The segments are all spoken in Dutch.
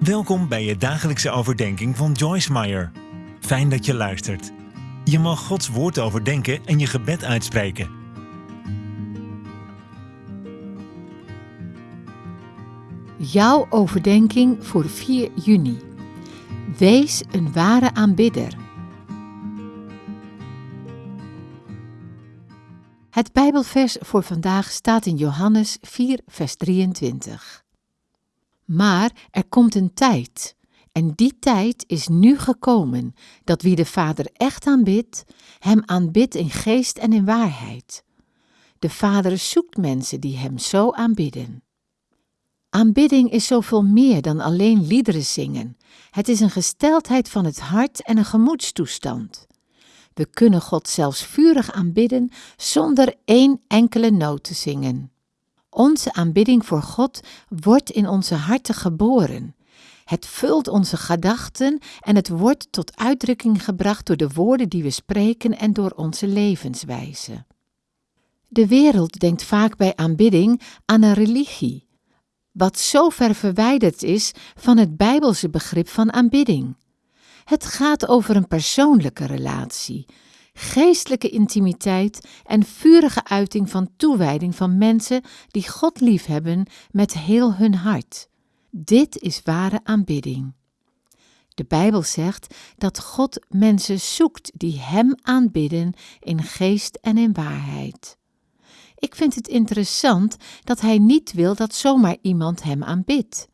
Welkom bij je dagelijkse overdenking van Joyce Meyer. Fijn dat je luistert. Je mag Gods woord overdenken en je gebed uitspreken. Jouw overdenking voor 4 juni. Wees een ware aanbidder. Het Bijbelvers voor vandaag staat in Johannes 4, vers 23. Maar er komt een tijd, en die tijd is nu gekomen, dat wie de Vader echt aanbidt, hem aanbidt in geest en in waarheid. De Vader zoekt mensen die hem zo aanbidden. Aanbidding is zoveel meer dan alleen liederen zingen. Het is een gesteldheid van het hart en een gemoedstoestand. We kunnen God zelfs vurig aanbidden zonder één enkele noot te zingen. Onze aanbidding voor God wordt in onze harten geboren. Het vult onze gedachten en het wordt tot uitdrukking gebracht door de woorden die we spreken en door onze levenswijze. De wereld denkt vaak bij aanbidding aan een religie, wat zo ver verwijderd is van het Bijbelse begrip van aanbidding. Het gaat over een persoonlijke relatie, geestelijke intimiteit en vurige uiting van toewijding van mensen die God liefhebben met heel hun hart. Dit is ware aanbidding. De Bijbel zegt dat God mensen zoekt die Hem aanbidden in geest en in waarheid. Ik vind het interessant dat Hij niet wil dat zomaar iemand Hem aanbidt.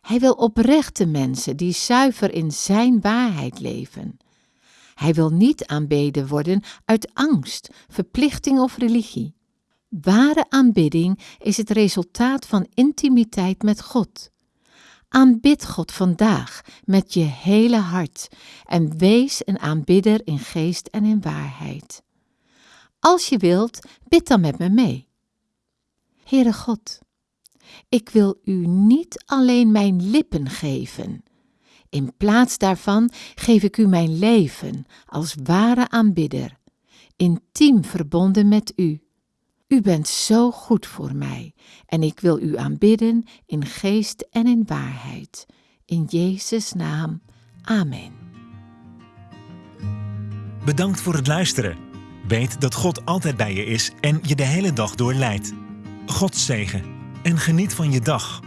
Hij wil oprechte mensen die zuiver in Zijn waarheid leven. Hij wil niet aanbeden worden uit angst, verplichting of religie. Ware aanbidding is het resultaat van intimiteit met God. Aanbid God vandaag met je hele hart en wees een aanbidder in geest en in waarheid. Als je wilt, bid dan met me mee. Heere God, ik wil u niet alleen mijn lippen geven. In plaats daarvan geef ik u mijn leven als ware aanbidder, intiem verbonden met u. U bent zo goed voor mij en ik wil u aanbidden in geest en in waarheid. In Jezus' naam. Amen. Bedankt voor het luisteren. Weet dat God altijd bij je is en je de hele dag door leidt. God zegen en geniet van je dag.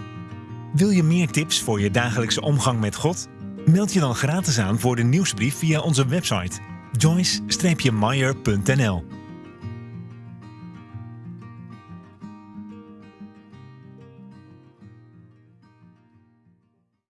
Wil je meer tips voor je dagelijkse omgang met God? Meld je dan gratis aan voor de nieuwsbrief via onze website joyce-meyer.nl